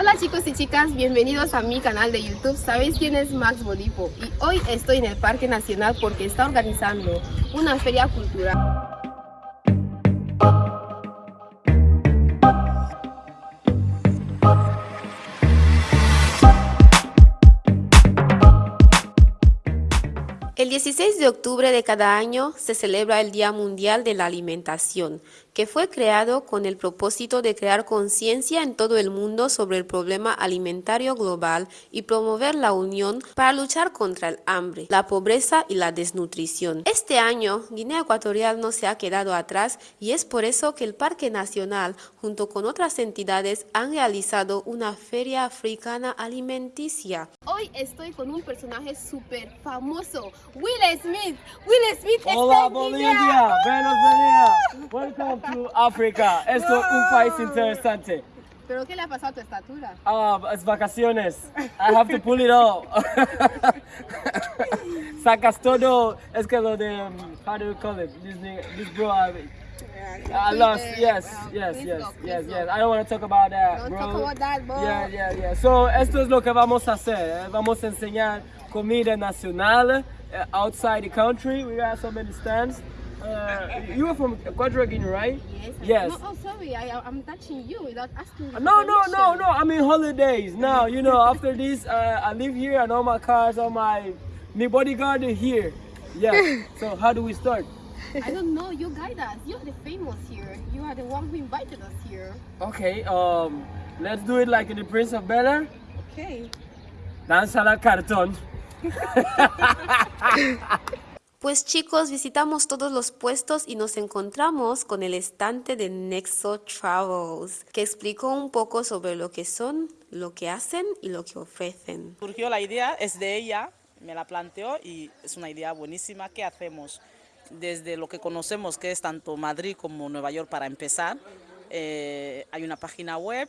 Hola chicos y chicas, bienvenidos a mi canal de YouTube. ¿Sabéis quién es Max Bodipo? Y hoy estoy en el Parque Nacional porque está organizando una feria cultural. El 16 de octubre de cada año se celebra el Día Mundial de la Alimentación, que fue creado con el propósito de crear conciencia en todo el mundo sobre el problema alimentario global y promover la unión para luchar contra el hambre, la pobreza y la desnutrición. Este año, Guinea Ecuatorial no se ha quedado atrás y es por eso que el Parque Nacional, junto con otras entidades, han realizado una feria africana alimenticia. Hoy estoy con un personaje súper famoso, Will Smith. Will Smith Hola Bolivia, buenos días. Welcome to Africa. Esto es un país interesante. ¿Pero qué le ha pasado a tu estatura? Ah, es vacaciones. I have to pull it all. Sacas todo. Es que lo de, um, how do you call it? This, this bro, I, I lost. Yes, yes, yes, yes, yes. I don't want to talk about that, Don't bro. talk about that, bro. Yeah, yeah, yeah. So, esto es lo que vamos a hacer. eh. Vamos a enseñar comida nacional eh, outside the country. We got so many stands. Uh, you are from Guinea, right? Yes. Yes. No, oh, sorry. I, I'm touching you without asking. No, no, no, no. I'm in holidays now. You know, after this, uh, I live here and all my cars, all my my bodyguard here. Yeah. So how do we start? I don't know. You guide us. You're the famous here. You are the one who invited us here. Okay. Um, let's do it like in the Prince of Bel Air. Okay. Danza la cartón. Pues chicos, visitamos todos los puestos y nos encontramos con el estante de Nexo Travels, que explicó un poco sobre lo que son, lo que hacen y lo que ofrecen. Surgió la idea, es de ella, me la planteó y es una idea buenísima. ¿Qué hacemos? Desde lo que conocemos, que es tanto Madrid como Nueva York para empezar, eh, hay una página web,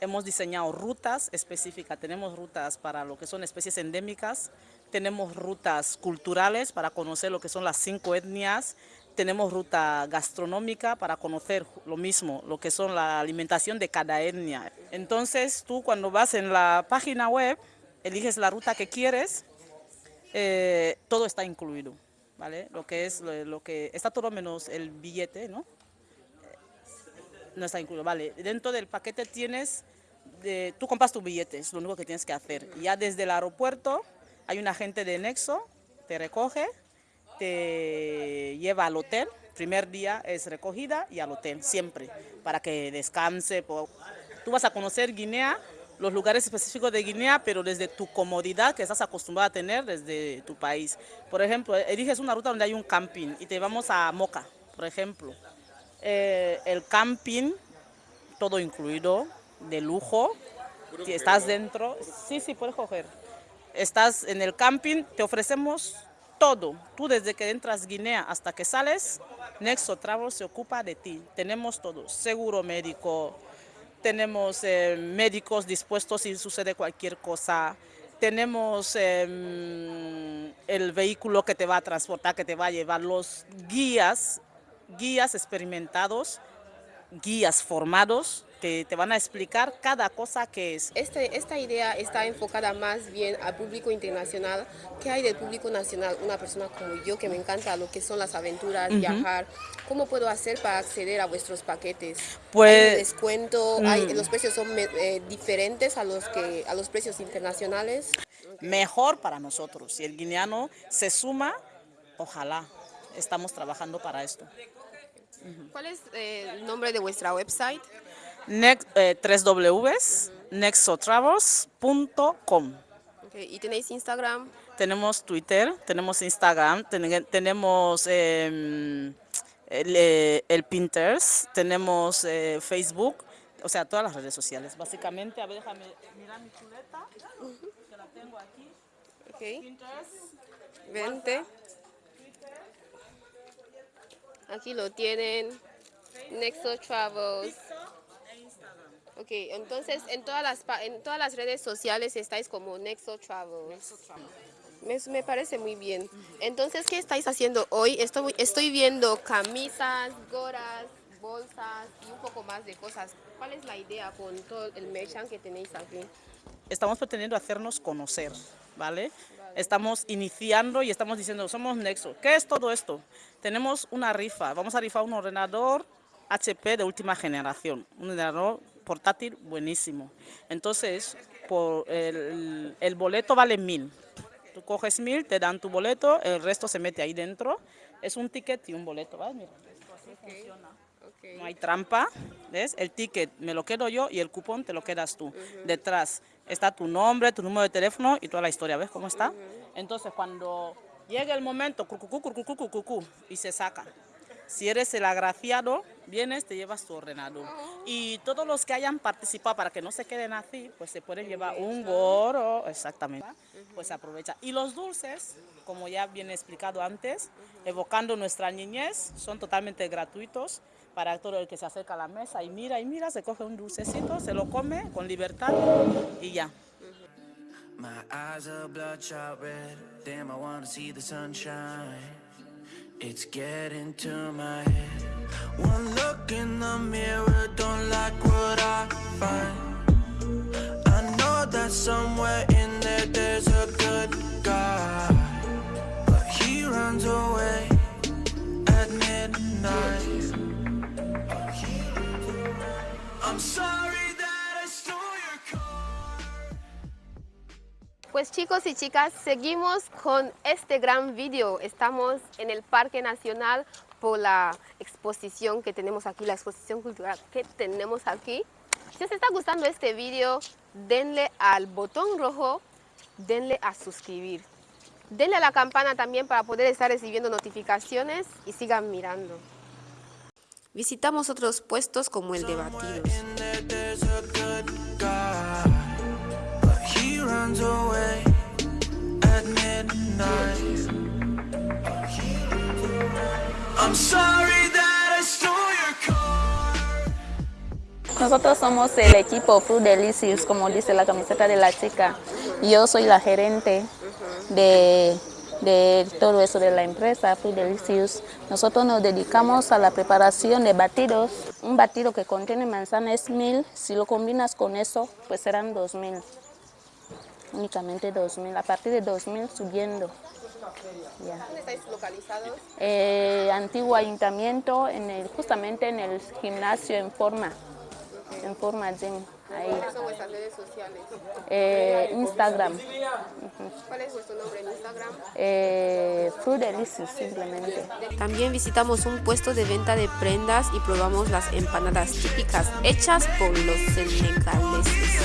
hemos diseñado rutas específicas, tenemos rutas para lo que son especies endémicas, tenemos rutas culturales para conocer lo que son las cinco etnias, tenemos ruta gastronómica para conocer lo mismo, lo que son la alimentación de cada etnia. Entonces tú cuando vas en la página web, eliges la ruta que quieres, eh, todo está incluido, ¿vale? Lo que es, lo, lo que está todo menos el billete, ¿no? No está incluido, vale. Dentro del paquete tienes, de, tú compras tu billete, es lo único que tienes que hacer. Ya desde el aeropuerto hay un agente de Nexo, te recoge, te lleva al hotel. Primer día es recogida y al hotel, siempre, para que descanse. Tú vas a conocer Guinea, los lugares específicos de Guinea, pero desde tu comodidad que estás acostumbrado a tener desde tu país. Por ejemplo, eliges una ruta donde hay un camping y te vamos a Moca, por ejemplo. Eh, el camping, todo incluido, de lujo. Si estás dentro, sí, sí, puedes coger. Estás en el camping, te ofrecemos todo. Tú desde que entras Guinea hasta que sales, Nexo Travel se ocupa de ti. Tenemos todo, seguro médico, tenemos eh, médicos dispuestos si sucede cualquier cosa. Tenemos em, el vehículo que te va a transportar, que te va a llevar, los guías, guías experimentados, guías formados que te van a explicar cada cosa que es. Este, esta idea está enfocada más bien al público internacional. ¿Qué hay del público nacional? Una persona como yo que me encanta lo que son las aventuras, viajar. ¿Cómo puedo hacer para acceder a vuestros paquetes? Pues- ¿Hay descuento? ¿Hay- ¿Los precios son eh, diferentes a los, que, a los precios internacionales? Mejor para nosotros. Si el guineano se suma, ojalá. Estamos trabajando para esto. ¿Cuál es eh, el nombre de vuestra website? Next, eh, 3Ws, nexotravels.com. Ok, ¿Y tenéis Instagram? Tenemos Twitter, tenemos Instagram, ten- tenemos em, el, eh, el Pinterest, tenemos eh, Facebook, o sea, todas las redes sociales. Básicamente, a ver, déjame mirar mi chuleta, que la tengo aquí. Ok, Pinterest, vente. Aquí lo tienen. Nexo Travels. Ok, entonces en todas las en todas las redes sociales estáis como Nexo Travels. Me, me parece muy bien. Entonces, ¿qué estáis haciendo hoy? Estoy, estoy viendo camisas, gorras, bolsas y un poco más de cosas. ¿Cuál es la idea con todo el merchant que tenéis aquí? Estamos pretendiendo hacernos conocer, ¿vale? Estamos iniciando y estamos diciendo, somos Nexo. ¿Qué es todo esto? Tenemos una rifa, vamos a rifar un ordenador HP de última generación, un ordenador portátil buenísimo. Entonces, por el, boleto vale mil. Tú coges mil, te dan tu boleto, el resto se mete ahí dentro. Es un ticket y un boleto, ¿vale? Mira, así funciona. No hay trampa, ¿ves? El ticket me lo quedo yo y el cupón te lo quedas tú. Detrás está tu nombre, tu número de teléfono y toda la historia, ¿ves cómo está? Entonces cuando llegue el momento, y se saca. Si eres el agraciado, vienes, te llevas tu ordenador. Y todos los que hayan participado para que no se queden así, pues se pueden llevar un gorro, exactamente, pues aprovecha. Y los dulces, como ya viene explicado antes, evocando nuestra niñez, son totalmente gratuitos para todo el que se acerca a la mesa y mira y mira, se coge un dulcecito, se lo come con libertad y ya. My eyes are bloodshot red. Damn, I wanna see the sunshine. It's getting to my head. One look in the mirror, don't like what I find. I know that somewhere in there there's a good chicos y chicas, seguimos con este gran vídeo. Estamos en el Parque Nacional por la exposición que tenemos aquí, la exposición cultural que tenemos aquí. Si os está gustando este vídeo, denle al botón rojo, denle a suscribir. Denle a la campana también para poder estar recibiendo notificaciones y sigan mirando. Visitamos otros puestos como el de batidos. Nosotros somos el equipo Fruit Delicious, como dice la camiseta de la chica. Yo soy la gerente de, de todo eso de la empresa Fruit Delicious. Nosotros nos dedicamos a la preparación de batidos. Un batido que contiene manzana es mil. Si lo combinas con eso, pues serán dos mil. Únicamente dos mil. A partir de dos mil subiendo. Ya. ¿Dónde estáis localizados? Eh, antiguo ayuntamiento, en el, justamente en el gimnasio en forma. En forma gym. Ahí. ¿Cuáles son vuestras redes sociales? Eh, Instagram, ¿Cuál es vuestro nombre en Instagram? eh, Fruit Delicious simplemente. También visitamos un puesto de venta de prendas y probamos las empanadas típicas hechas por los senegaleses.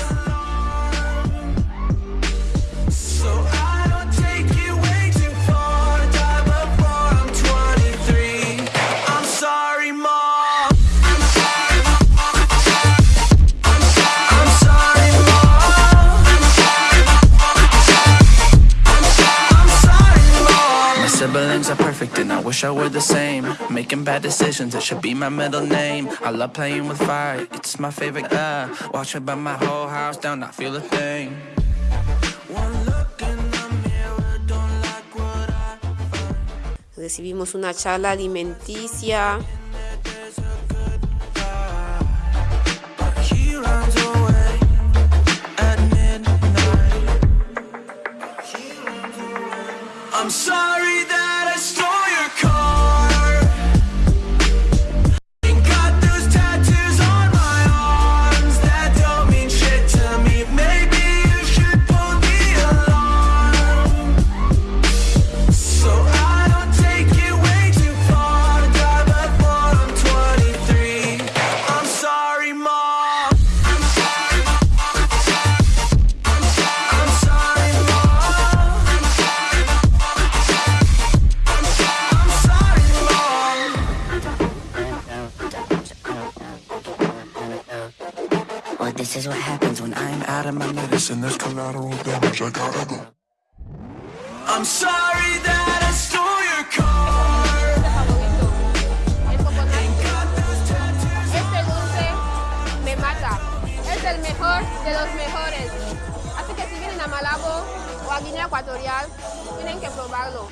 I were the same. Making bad decisions, it should be my middle name. I love playing with fire, it's my favorite. Uh, watch it burn my whole house down, not feel a thing. Recibimos una charla alimenticia. Of my collateral damage, I gotta go. I'm sorry that I stole your car. Este dulce me mata. Es el mejor de los mejores. Así que si vienen a Malabo o a Guinea Ecuatorial, tienen que probarlo.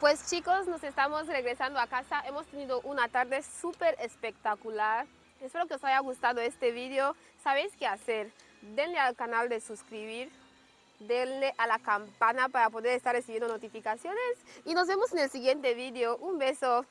Pues chicos, nos estamos regresando a casa. Hemos tenido una tarde súper espectacular. Espero que os haya gustado este video. ¿Sabéis qué hacer? Denle al canal de suscribir, denle a la campana para poder estar recibiendo notificaciones y nos vemos en el siguiente video. Un beso.